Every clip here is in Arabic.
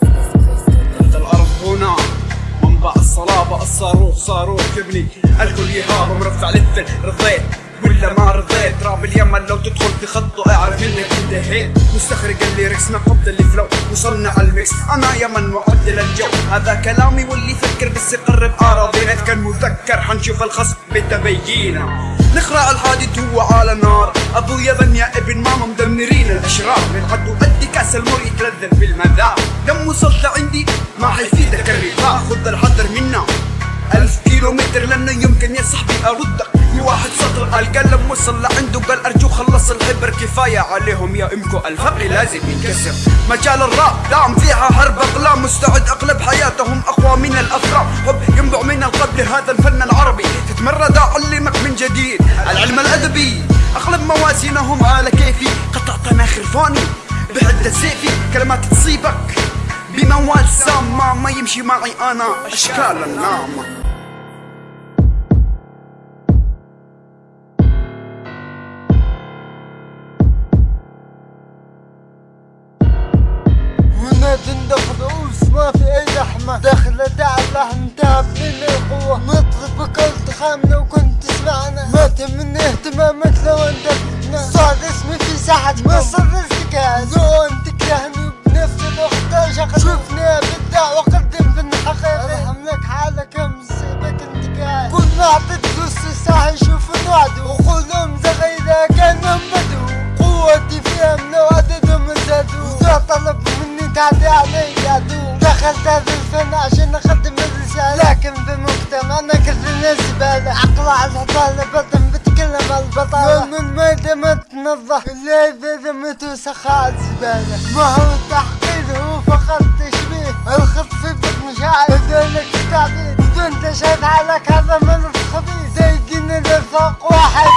تحت الأرض هنا. منبع الصلابة الصاروخ صاروخ يبني الكل يهاب مرفع للثل رضيت ولا ما رضيت. راب اليمن لو تدخل تخطه اعرف إنك انتهيت. مستخرج الليركس من قبض الفلو مصنع الميكس. أنا يمن معدل الجو. هذا كلامي واللي يفكر بس يقرب اراضينا كان مذكر حنشوف الخصم بالتبيينة. نخرع الحادث هو على نار. أبو يمن يا ابن ماما مدمرين الأشرار. من عدو قد كأس المر يتلذذ بالمذاق. لما وصلت لعندي ما حيفيدك الرفاق. خذ الحذر منا. ألف كيلو متر لأنه يمكن يا صاحبي أردك في واحد سطر قال لما وصل لعنده قال أرجو خلص الحبر. كفاية عليهم يا إمكو الفقر لازم ينكسر. مجال الراب دام فيها حرب أقلام. مستعد أقلب حياتهم أقوى من الأفراد. حب ينبع من القلب لهذا الفن العربي. تتمرد أعلمك من جديد. العلم الأدبي أقلب موازينهم على كيفي. قطعت مناخر فاني بحدة سيفي. كلمات تصيبك بموال سامة ما يمشي معي أنا أشكال النامة. تندخ رؤوس ما في أي لحمة. انتهى من القوة. نطلب بكل خام لو كنت تسمعنا ما اهتمامك لو انت فتنا صار اسمي في ساحة مصر ارتكاز لو انت تكرهني بنفس الوقت شغل شوفني ابدع واقدم في الحقيقة ارحم لك حالك مصيبك انتكاس كل ما أعطيت فلوس الساحة يشوفوا وعدوا وقولهم زغيرة كانهم بدو. قوتي فيهم لو عددهم زادوا وذا طلب مني تعدي علي عدو دخلت هذا الفن عشان أقدم الرسالة. لكن في مجتمعنا كلنا زبالة عقل على بتكلم البطالة من الميدة ما تنظف الا اذا ذمت وسخة على الزبالة ما هو التحقير هو فقط تشبيه. الخط في بطن شعر بدونك تعبير بدون تشهد حالك هذا من خبيث زي دين الرفاق واحد.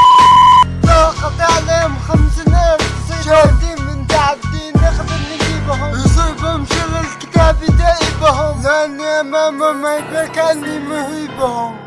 ضاقت عليهم خمسين ألف شاهدين من تعبدين نقدر نجيبهم. يصيبهم شل الكتاب يدايبهم لأني أمامهم ما يبقى كأني مهيبهم.